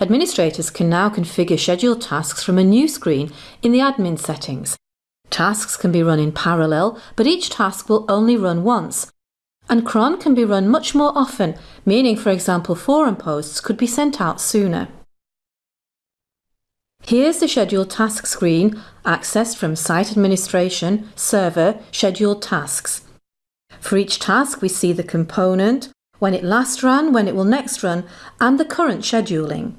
Administrators can now configure scheduled tasks from a new screen in the admin settings. Tasks can be run in parallel, but each task will only run once. And cron can be run much more often, meaning, for example, forum posts could be sent out sooner. Here's the scheduled task screen, accessed from Site Administration, Server, Scheduled Tasks. For each task, we see the component, when it last ran, when it will next run, and the current scheduling.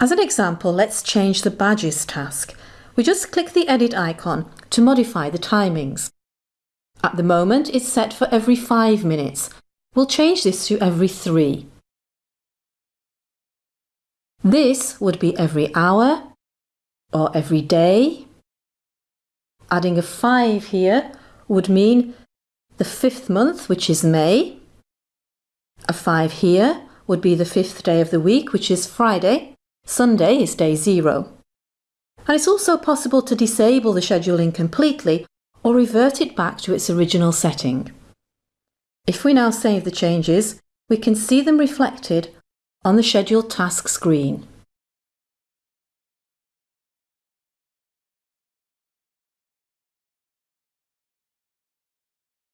As an example, let's change the badges task. We just click the edit icon to modify the timings. At the moment, it's set for every five minutes. We'll change this to every three. This would be every hour or every day. Adding a 5 here would mean the fifth month, which is May. A 5 here would be the fifth day of the week, which is Friday. Sunday is day 0. And it's also possible to disable the scheduling completely or revert it back to its original setting. If we now save the changes, we can see them reflected on the scheduled task screen.